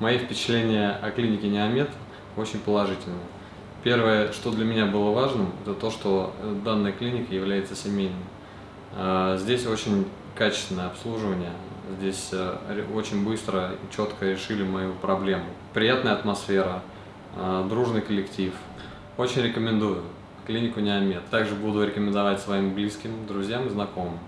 Мои впечатления о клинике Неомед очень положительные. Первое, что для меня было важным, это то, что э, данная клиника является семейной. А, здесь очень качественное обслуживание, здесь э, очень быстро и четко решили мою проблему. Приятная атмосфера, а, дружный коллектив. Очень рекомендую клинику Неомед. Также буду рекомендовать своим близким, друзьям и знакомым.